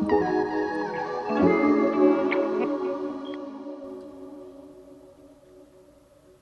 Música